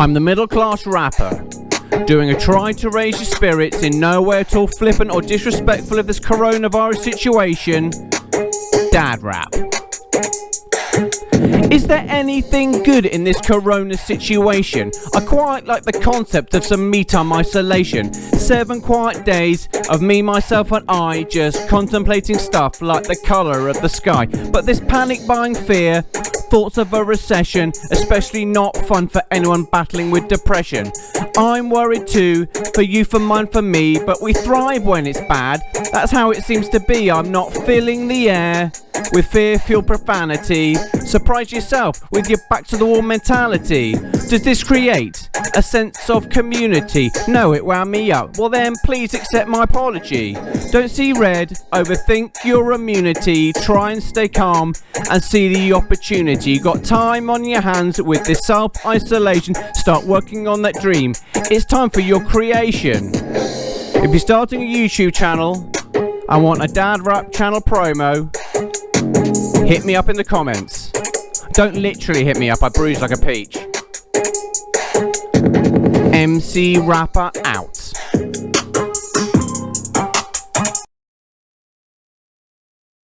I'm the middle class rapper, doing a try to raise your spirits in no way at all flippant or disrespectful of this coronavirus situation. Dad rap. Is there anything good in this corona situation? I quite like the concept of some me time isolation. Seven quiet days of me, myself, and I just contemplating stuff like the colour of the sky. But this panic buying fear thoughts of a recession, especially not fun for anyone battling with depression. I'm worried too, for you, for mine, for me, but we thrive when it's bad. That's how it seems to be. I'm not filling the air with fear fueled profanity. Surprise yourself with your back to the wall mentality. Does this create a sense of community? No, it wound me up. Well, then please accept my apology. Don't see red, overthink your immunity. Try and stay calm and see the opportunity. You got time on your hands with this self isolation. Start working on that dream. It's time for your creation. If you're starting a YouTube channel, I want a dad rap channel promo Hit me up in the comments. Don't literally hit me up, I bruise like a peach. MC Rapper out.